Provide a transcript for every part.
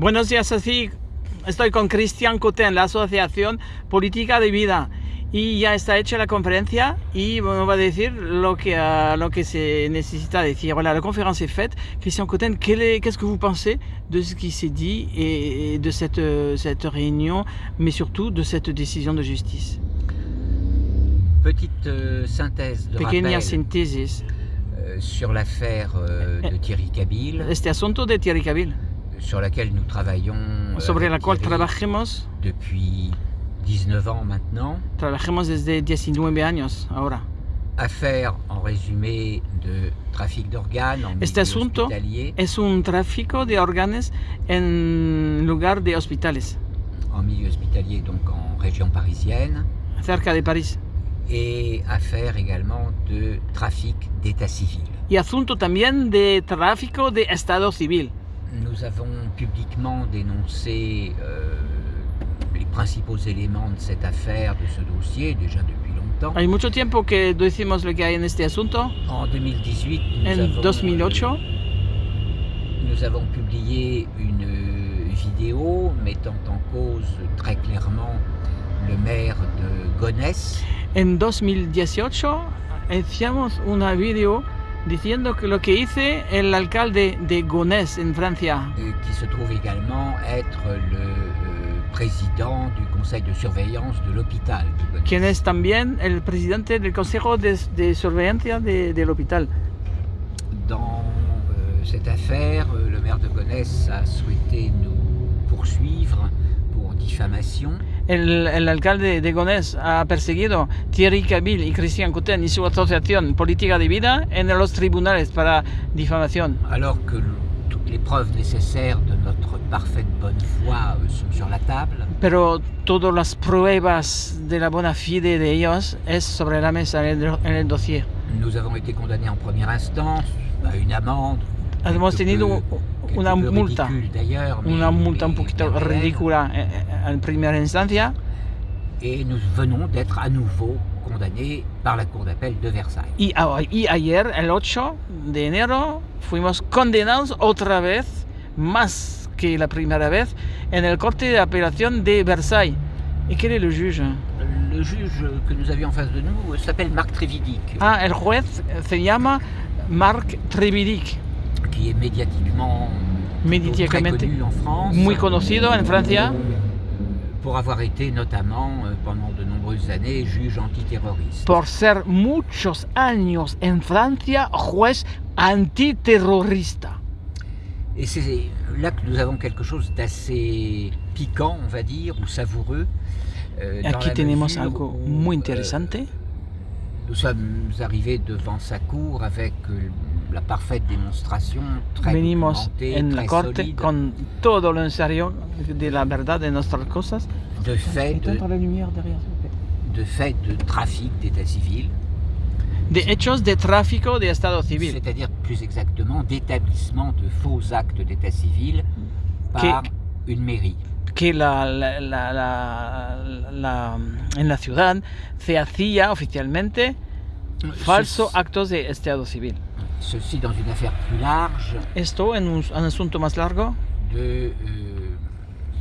Buenos días, así estoy con Cristian Coten, la Asociación Política de Vida. Y ya está hecha la conferencia y on va decir lo que, uh, lo que se necesita decir. Voilà, la conférence est faite. Christian Coten, qu'est-ce que vous pensez de ce qui s'est dit et, et de cette, cette réunion, mais surtout de cette décision de justice? Petite euh, synthèse de Pequeña rappel síntesis. euh, sur l'affaire euh, de Thierry Cabil, Este asunto de Thierry Cabil, sur laquelle nous travaillons euh, sobre avec la cual trabajemos, depuis 19 ans maintenant. trabajemos desde 19 años ahora. Affaire en résumé de trafic d'organes en Este milieu asunto hospitalier, es un tráfico de órganos en lugar de hospitales, en milieu hospitalier donc en région parisienne, cerca de París. et affaire également de trafic d'état civil. Y asunto también de tráfico de estado civil. Nous avons publiquement dénoncé euh, les principaux éléments de cette affaire, de ce dossier, déjà depuis longtemps. Hay mucho tiempo que decimos lo que hay en este asunto. En 2018, nous, En avons, 2008, euh, nous avons publié une euh, vidéo mettant en cause très clairement le maire de Gonesse, en 2018, hacíamos una video diciendo que lo que hice el alcalde de Gonesse en Francia, euh, qui se trouve également être le euh, président du conseil de surveillance de l'hôpital de quien es también el presidente del Consejo de, de Surveillance de- del Hospital. Dans euh, cette affaire, euh, le maire de Gonesse a souhaité nous poursuivre pour diffamation. El, el alcalde de Gonesse ha perseguido Thierry Cabil y Christian Coutin y su asociación Política de Vida en los tribunales para difamación. alors que les preuves nécessaires de notre parfaite bonne foi euh, sont sur la table. Pero todas las pruebas de la buena fide de ellos es sobre la mesa en el, en el dossier. Nous avons été condamnés en première instance à une amende. Peu- quelque una multa, una multa un bien réelle. ridícula eh, eh, en primera instancia Et nous venons d'être à nouveau condamnés par la Cour d'appel de Versailles. y, y ayer, el 8 de enero, fuimos condenados otra vez, más que la primera vez, en el Corte de Apelación de Versailles. ¿Y quién es el juge? Le juge que nous avions en face de nous s'appelle Marc Trévidic, Ah, el juez se llama Marc Trevidic, qui est médiatiquement très connu en France. muy conocido en Francia pour avoir été notamment euh, pendant de nombreuses années juge antiterroriste. por ser muchos años en Francia juez antiterrorista. Et c'est là que nous avons quelque chose d'assez piquant, on va dire, ou savoureux. euh, Aquí tenemos algo où, muy euh, interesante. nous sommes arrivés devant sa cour avec euh, la parfaite démonstration, très Venimos en la corte solide, con todo lo en serio de la verdad de nuestras cosas. de faits de, la lumière derrière, de, faits de trafic d'état civil, De hechos de tráfico de Estado civil. c'est-à-dire plus exactement d'établissement de faux actes d'état civil par une mairie. que la, la- la- la- la- en la ciudad se hacía oficialmente actos de estado civil. Ceci dans une affaire plus large. Esto en un, un asunto más largo? De, euh,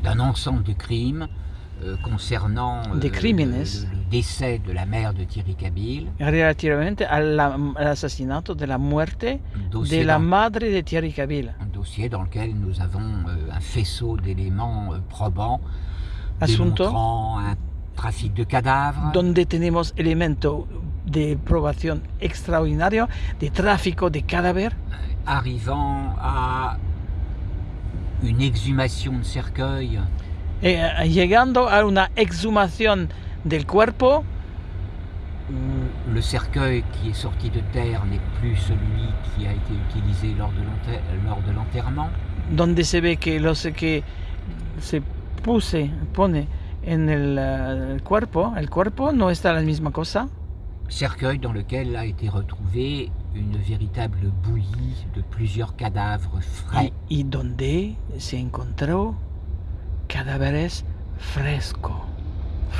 d'un ensemble de crimes euh, concernant euh, De le, le- le décès de la mère de Thierry Cabil, relativamente asesinato de la muerte de la dans, madre de Thierry Cabil. un dossier dans lequel nous avons euh, un faisceau d'éléments euh, probants Asunto? démontrant un trafic de cadavres, donde tenemos elemento de probación extraordinario de tráfico de cadáver. Arrivant à une exhumation de cercueil. Eh, llegando a una exhumación del cuerpo. Où le cercueil qui est sorti de terre n'est plus celui qui a été utilisé lors de l'enterrement. donde se ve que lo que se puse, pone en el, eh, el cuerpo, el cuerpo no está la misma cosa, Cercueil dans lequel a été retrouvé une véritable bouillie de plusieurs cadavres frais, y, y donde se encontró cadáveres fresco,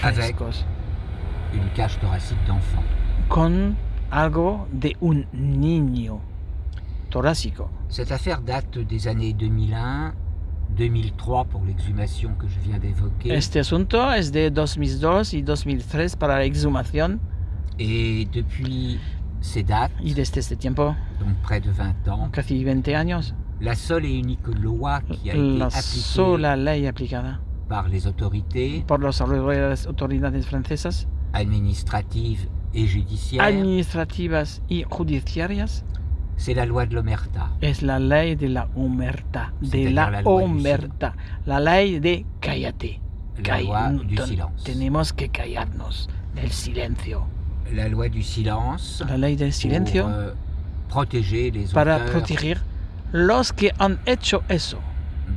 Avec- frescos, une cage thoracique d'enfant. con algo de un niño torácico. Cette affaire date des années 2001 2003 pour l'exhumation que je viens d'évoquer. Este asunto es de 2002 y 2003 para la exhumación Et depuis ces dates, y desde este tiempo, donc près de 20 ans, casi 20 años, la seule et unique loi qui a été la appliquée sola ley aplicada par les autorités por las autoridades francesas administratives et judiciaires, administrativas y judiciarias c'est la loi de l'omerta. es la ley de la omerta, de la la omerta, la ley de cállate. La loi du silence. Tenemos que callarnos del silencio. La loi du silence La ley del silencio pour euh, protéger les para proteger los que han hecho eso,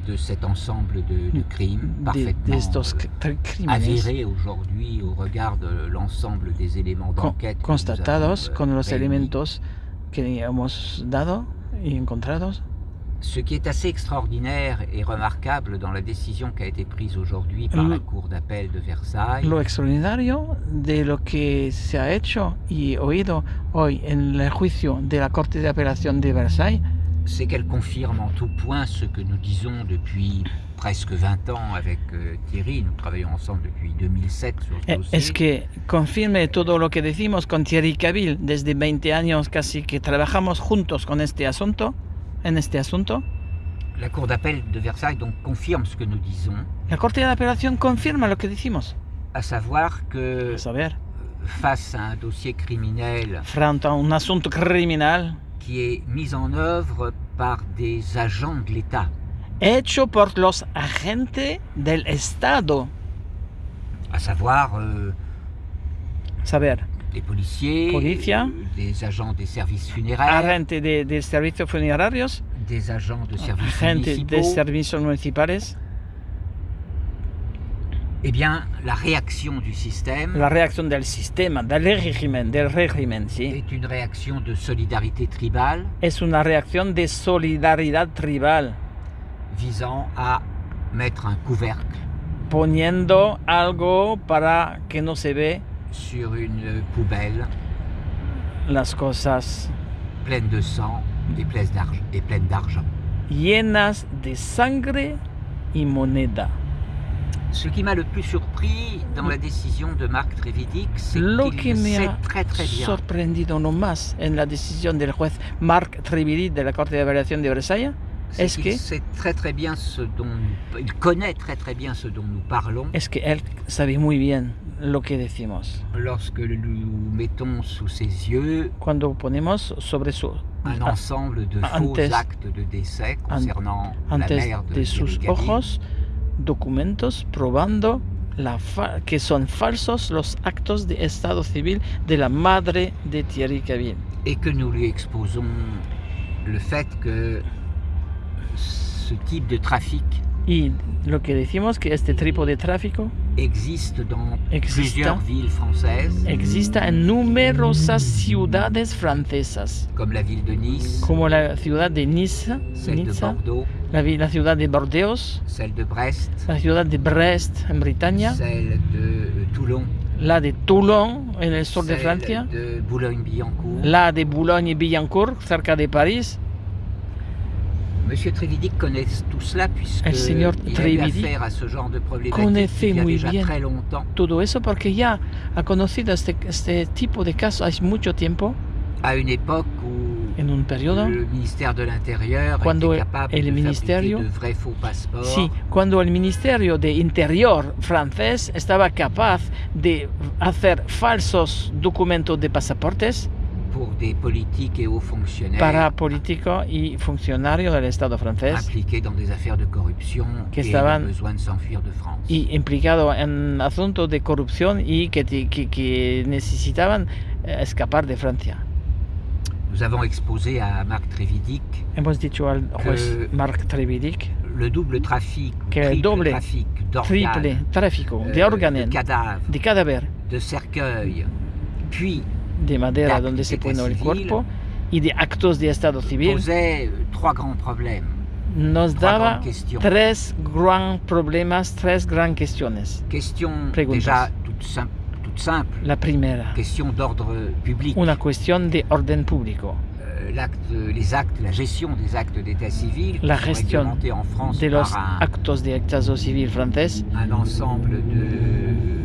de cet ensemble de, de crimes de, de parfaitement estos euh, avérés aujourd'hui au regard de l'ensemble des éléments d'enquête que nous constatados avons, euh, con los réunis. elementos que hemos dado y encontrados. Ce qui est assez extraordinaire et remarquable dans la décision qui a été prise aujourd'hui par la Cour d'appel de Versailles, Lo extraordinario de lo que se ha hecho y oído hoy en el juicio de la Corte de Apelación de Versailles c'est qu'elle confirme en tout point ce que nous disons depuis presque 20 ans avec euh, Thierry. Nous travaillons ensemble depuis 2007 sur ce Eh, dossier. es que confirme todo lo que decimos con Thierry Cavill desde 20 años casi que trabajamos juntos con este asunto, en este asunto? La Cour d'appel de Versailles donc confirme ce que nous disons, La Corte de Apelación confirma lo que decimos. à savoir que A saber, face à un dossier criminel frente a un asunto criminal qui est mis en œuvre par des agents de l'État, hecho por los agentes del Estado. à savoir euh, Saber, des policiers, Policia. euh, des agents des services funéraires, agente de, de servicios funerarios, des agents de services agente de servicios municipales. eh bien, la réaction du système La reacción del sistema, del régimen, del régimen, sí. est une réaction de solidarité tribale Es una reacción de solidaridad tribal, visant à mettre un couvercle poniendo algo para que no se ve sur une poubelle las cosas pleine de sang et pleine d'argent. Llenas de sangre y moneda. Ce qui m'a le plus surpris dans la décision de Marc Trévidic, c'est qu'il sait très très bien sorprendido no más en la decisión del juez Marc Trevidi de la Corte de Apelación de Versalles est-ce qu'il que- sait très très bien ce dont nous- il connaît très très bien ce dont nous parlons es que él sabe muy bien lo que decimos? lorsque nous mettons sous ses yeux Cuando ponemos sobre su un ensemble de faux antes- actes de décès concernant la antes mère de, de sus ojos documentos probando la fa- que son falsos los actos de estado civil de la madre de Thierry Cavill. et que nous lui exposons le fait que ce type de trafic Y lo que decimos que este tipo de tráfico existe dans Exista. plusieurs villes françaises, exista en numerosas ciudades francesas, comme la ville de Nice, como la ciudad de Niza, celle de Bordeaux, la, vi- la ciudad de Bordeaux, celle de Brest, la ciudad de Brest en Bretaña, celle de euh, Toulon, la de Toulon en el sur de Francia, de Boulogne-Billancourt. la de Boulogne-Billancourt cerca de París. Monsieur Trévidic connaît tout cela puisque El señor il a ce genre de conoce a muy bien Todo eso porque ya ha conocido este, este tipo de casos hace mucho tiempo, une époque où en un periodo. de Cuando el ministerio- de Sí, cuando el Ministerio de Interior francés estaba capaz de hacer falsos documentos de pasaportes pour des politiques et hauts fonctionnaires para políticos y funcionarios del Estado francés impliqués dans des affaires de corruption Que et estaban- besoin de s'enfuir de France. y implicados en asuntos de corrupción y que, que- que necesitaban eh, escapar de Francia. Nous avons exposé à Marc Trévidic Hemos dicho al juez Marc Trevidic le double trafic, Que triple doble, trafic triple d'organes, tráfico euh, de órganos, de cadavres, de cadáver, de cercueils, puis de madera donde se pone el cuerpo y de actos de Estado civil. trois grands problèmes. nos Trois daba grandes questions. tres gran problemas, tres gran cuestiones. Question Preguntas. déjà toute, sim- toute simple, La primera, question d'ordre public. una cuestión de orden público. Euh, l'acte, les actes, la gestion des actes d'état civil La gestion en France de los par un, actos de estado civil francés un ensemble de,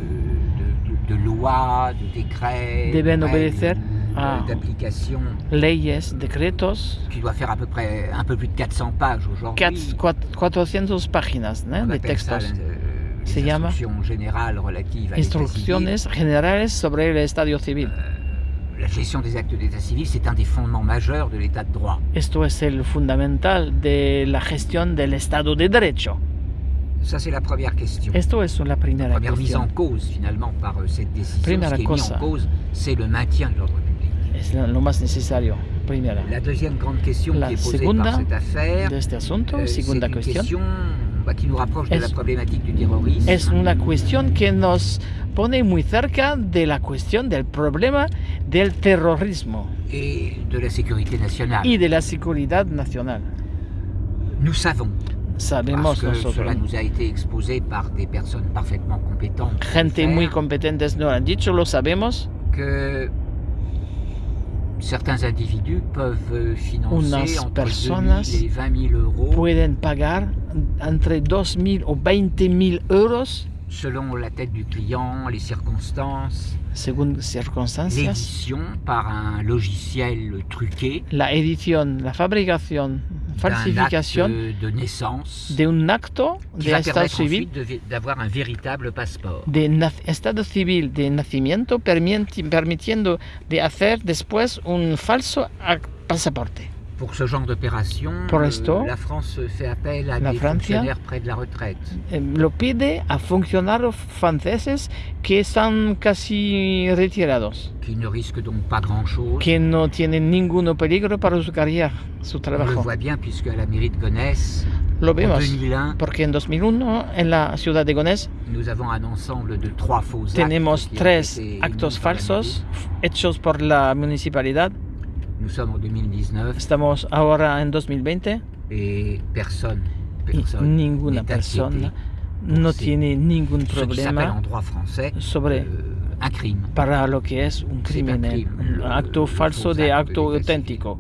de, lois, de décrets, deben obedecer euh, a d'application leyes, decretos, qui doit faire à peu près un peu plus de 400 pages aujourd'hui. quatre- cuat- 400 páginas. On de appelle ça, textos, euh, Se llama instructions générales relatives à instrucciones generales sobre el estadio civil. La gestion des actes d'état civil, c'est un des fondements majeurs de l'état de droit. Esto es el fundamental de la gestión del Estado de Derecho. Ça, c'est la première question. Esto es la primera première mise en cause finalement par euh, cette décision. Primera Ce qui est mis cosa. en cause, c'est le maintien de l'ordre public. Es lo más necesario. Primera. La deuxième grande question La qui est posée par cette affaire, De este asunto, euh, segunda question bah, qui nous rapproche de Es- la problématique du terrorisme. es una cuestión que nos pone muy cerca de la cuestión del problema del terrorismo et de la sécurité nationale. y de la seguridad nacional. Nous savons, Sabemos parce que nosotros, cela nous a été exposé par des personnes parfaitement compétentes, gente muy faire, competentes nos han dicho, lo sabemos, que certains individus peuvent euh, financer Unas entre personas 2 000 et 20 000 euros pueden pagar entre 2.000 o 20.000 euros selon la tête du client, les circonstances, según circunstancias. l'édition par un logiciel truqué. La edición, la fabricación, acte de naissance de un acto de estado civil, d'avoir un véritable passeport. de estado civil de nacimiento, permiti- permitiendo de hacer después un falso pasaporte. Pour ce genre d'opération, euh, la France fait appel à la des Francia? fonctionnaires près de la retraite. Eh, Lo pide a funcionarios franceses que están casi retirados, qui ne risquent donc pas grand-chose. que no tienen ningún peligro para su carrera, su On le trabajo. voit bien puisque à la mairie de Gonesse, Lo en vemos, 2001, porque en 2001 en la ciudad de Gonés nous avons un ensemble de trois faux actes tenemos tres actos émis par la falsos hechos por la municipalidad. Nous sommes en 2019 Estamos ahora en 2020 et personne, personne ninguna persona no tiene ningún problema en droit français sobre euh, un crime. para lo que es un crimen, crime, un le- acto le falso faux de acte acto auténtico.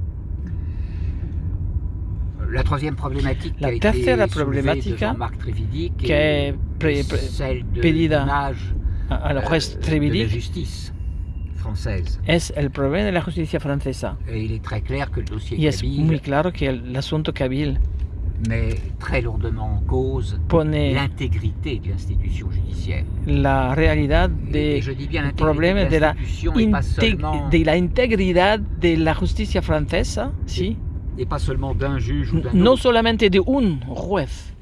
La troisième problématique La qui a été tercera problemática que es celle de pedida a- euh, la Trevidic justice française. es el problema de la justicia francesa. Et il est très clair que le dossier Y es Kabyle muy claro que el asunto Kabil met très lourdement en cause l'intégrité de l'institution judiciaire. la realidad de je dis bien el l'intégrité problema de de la, de la integridad de la justicia francesa, sí, et pas seulement d'un juge ou d'un no solamente de un juez,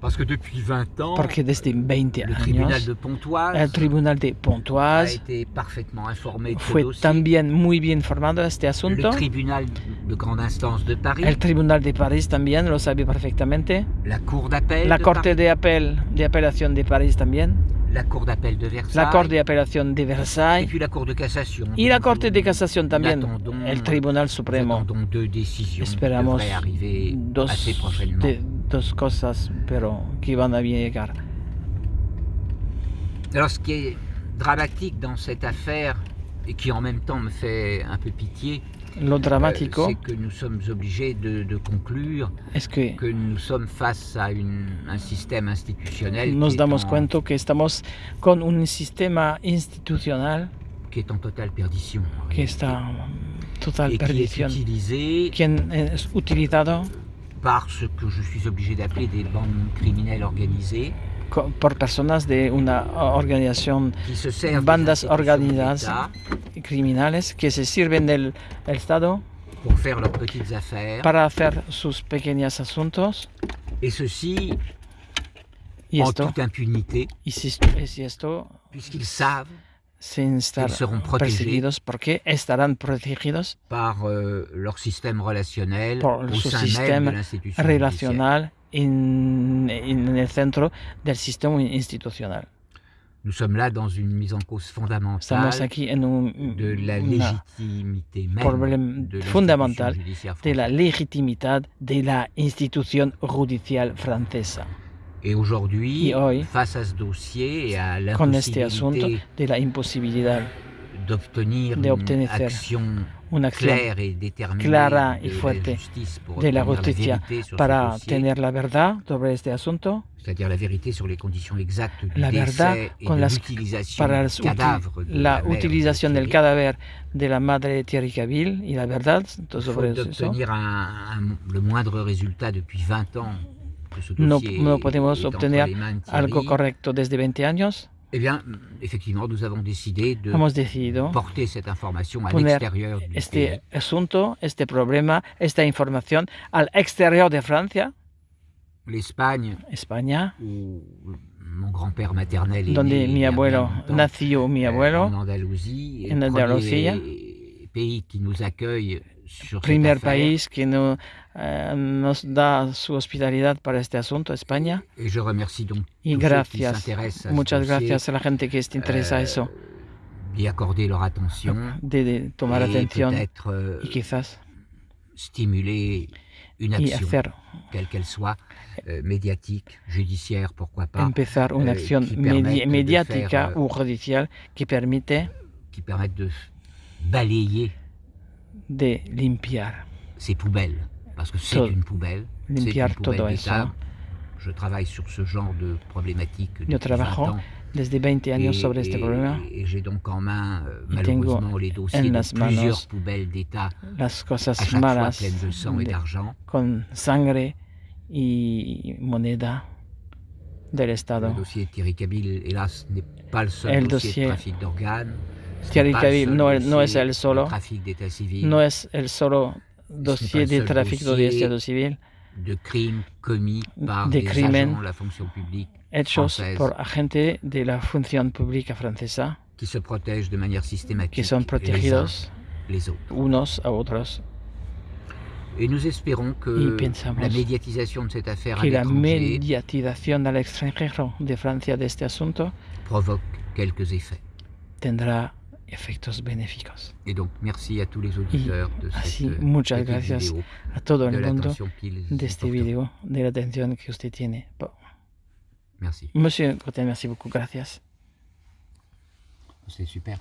Parce que depuis 20 ans, porque desde 20 le tribunal años de Pontoise el tribunal de a Pontoise été parfaitement informé de ce fue dossier. también muy bien informado de este Le asunto. tribunal de grande instance de Paris, El tribunal de París también lo sabe perfectamente. la cour d'appel La de corte Paris, de apel de apelación de París también. la cour d'appel de Versailles, La corte de apelación de et Versailles. puis la cour de cassation. Y la corte de nous casación también. El tribunal nous supremo. attendons deux décisions qui Esperamos devraient arriver assez prochainement. de- dos cosas, pero que van a llegar. Alors, ce qui est dramatique dans cette affaire, et qui en même temps me fait un peu pitié, Lo euh, c'est que nous sommes obligés de, de conclure es que que nous sommes face à une- un système institutionnel nos damos en, cuenta que estamos con un sistema institucional qui est en totale perdition. que está total et qui est perdición. utilisé Quien es utilizado par ce que je suis obligé d'appeler des bandes criminelles organisées, por personas de una organización Bandas organizadas. criminales que se sirven del el Estado pour faire leurs petites affaires, para hacer sus pequeños asuntos. Et ceci y en esto toute impunité, y si, y si esto puisqu'ils savent sin estar Ils seront protégés. perseguidos porque estarán protegidos? Par euh, leur système relationnel Por au su sein même système de judiciaire. relacional en, el centro del sistema institucional. Nous sommes là dans une mise en cause fondamentale un, de la légitimité même de l'institution fondamental judiciaire de la française. legitimidad de la institución judicial francesa. Et aujourd'hui, Y face à ce dossier et à l'impossibilité de d'obtenir de une action una claire et déterminée clara y de la fuerte justice pour de la obtenir justicia vérité sur ce para tener la verdad sobre este asunto, c'est-à-dire la vérité sur les conditions exactes du La verdad décès et con de las- para las de la la utilización de del Thierry. cadáver de la madre Thierry Cavill y la verdad sobre eso. d'obtenir un- un- le moindre résultat depuis 20 ans No, dossier no est- podemos entre obtener algo correcto desde 20 años, eh bien, effectivement, nous avons décidé de hemos decidido porter cette information à poner l'extérieur du pays. este asunto, este problema, esta información al exterior de Francia, L'Espagne, España, où mon grand-père maternel est donde né mi abuelo nació mi euh, abuelo, en Andalucía. premier pays qui nous accueille sur cette primer país que no, eh, nos da su hospitalidad para este asunto, España. Et je remercie donc Y qui gracias, ce muchas gracias a la gente que se interesa a euh, eso, d'y accorder leur attention. De, de tomar et atención peut-être euh, y quizás stimuler une y action, quelle qu'elle soit, euh, médiatique, judiciaire, pourquoi pas, empezar una eh, acción qui de mediática faire, u judicial que permite qui permette de balayer de limpiar, ces poubelles, parce que c'est une poubelle, c'est une poubelle d'État. Je travaille sur ce genre de problématique depuis Yo 20 trabajo ans. Desde 20 años et, sobre este et- problema, et j'ai donc en main, euh, malheureusement, les dossiers de plusieurs poubelles d'État, las à cosas chaque fois malas pleines de sang et de- d'argent. con sangre y moneda del Le Estado. dossier de Thierry Cabil, hélas, n'est pas le seul El dossier, dossier de trafic d'organes. Thierry le seul no es- no dossier es el solo. trafic d'état civil, No es el solo dossier de seul tráfico de civil de crimes commis par de des crimen agents de la fonction publique hechos Française. por agentes de la función pública francesa qui se protègent de manière systématique que son les uns protegidos les autres. unos a otros Et nous espérons que la médiatisation de cette affaire à que la l'étranger mediatización al extranjero de Francia de este asunto provoque quelques effets. tendrá efectos benéficos. Et donc, merci à tous les auditeurs de así, cette muchas petite gracias vidéo, A todo el mundo de y este vídeo, de la atención que usted tiene. Merci. Monsieur Cotten, merci beaucoup, gracias. C'est super.